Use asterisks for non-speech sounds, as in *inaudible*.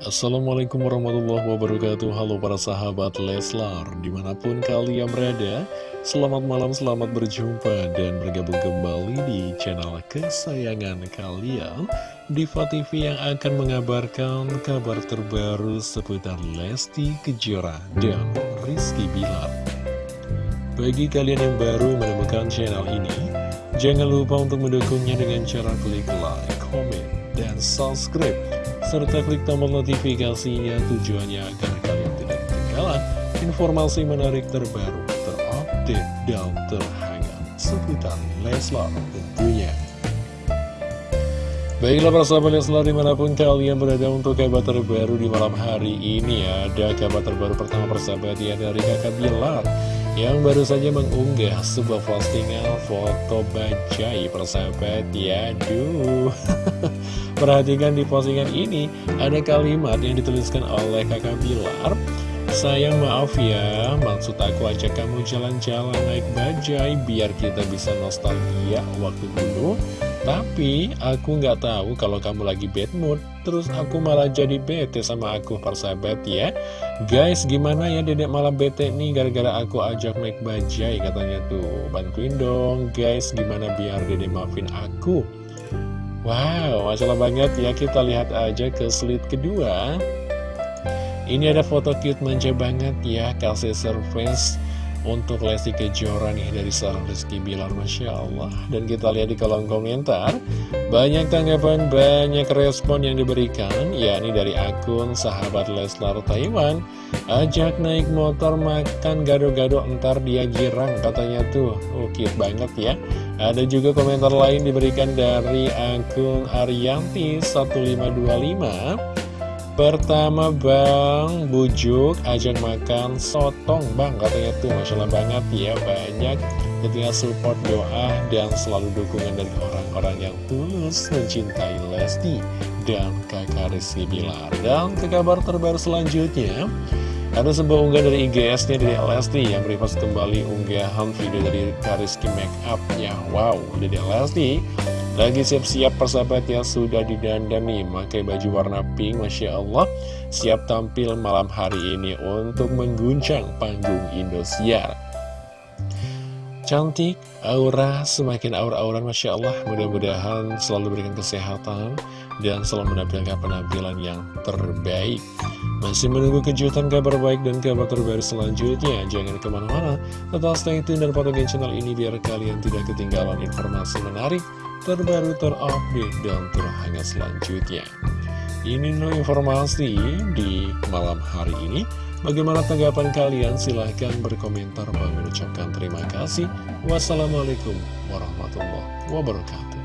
Assalamualaikum warahmatullahi wabarakatuh. Halo para sahabat Leslar Di mana pun kalian berada Selamat malam, selamat berjumpa Dan bergabung kembali di channel kesayangan kalian Diva TV yang akan mengabarkan Kabar terbaru seputar Lesti Kejora Dan Rizky Bilar. Bagi kalian yang baru menemukan channel ini Jangan lupa untuk mendukungnya dengan cara klik like, comment, dan subscribe serta klik tombol notifikasinya tujuannya agar kalian tidak ketinggalan informasi menarik terbaru, terupdate, dan terhangat seputar Leslar tentunya. Baiklah para sahabat Leslar di mana pun kalian berada untuk kabar terbaru di malam hari ini Ada kabar terbaru pertama persahabat ya dari kakak Bilar Yang baru saja mengunggah sebuah postingan foto bajai persahabat ya Duh *laughs* Perhatikan di postingan ini, ada kalimat yang dituliskan oleh kakak Bilar. Sayang maaf ya, maksud aku ajak kamu jalan-jalan naik bajai biar kita bisa nostalgia waktu dulu. Tapi aku nggak tahu kalau kamu lagi bad mood, terus aku malah jadi bete sama aku persahabat ya. Guys, gimana ya dedek malah bete nih gara-gara aku ajak naik bajai katanya tuh. Bantuin dong guys, gimana biar dedek maafin aku. Wow, masalah banget ya kita lihat aja ke slide kedua Ini ada foto cute manja banget ya Kasih surprise untuk Lesti Kejora nih dari seorang Rizky Bilar Masya Allah. Dan kita lihat di kolom komentar Banyak tanggapan, banyak respon yang diberikan yakni dari akun sahabat Leslar Taiwan. Ajak naik motor makan gado-gado entar dia girang katanya tuh. Oh cute banget ya. Ada juga komentar lain diberikan dari akun Arianti 1525 Pertama Bang Bujuk ajak makan sotong Bang. Katanya tuh Masya Allah banget ya banyak. Tentunya support doa dan selalu dukungan dari orang-orang yang tulus mencintai Lesti dan kakak Rizky Bilar. Dan ke kabar terbaru selanjutnya ada sebuah unggahan dari IGS-nya dari Lesti yang repost kembali unggahan video dari Kariski Makeup-nya. Wow, dari Lesti lagi siap-siap persahabat yang sudah didandani pakai baju warna pink, Masya Allah. Siap tampil malam hari ini untuk mengguncang panggung Indosiar. Cantik, aura, semakin aura-auran Masya Allah. Mudah-mudahan selalu berikan kesehatan dan selalu menampilkan penampilan yang terbaik. Masih menunggu kejutan kabar baik dan kabar terbaru selanjutnya. Jangan ke mana-mana, tetap stay tune dan pantengin channel ini biar kalian tidak ketinggalan informasi menarik, terbaru, terupdate, dan terhangat selanjutnya. Ini no informasi di malam hari ini. Bagaimana tanggapan kalian? Silahkan berkomentar. Bang mengucapkan terima kasih. Wassalamualaikum warahmatullahi wabarakatuh.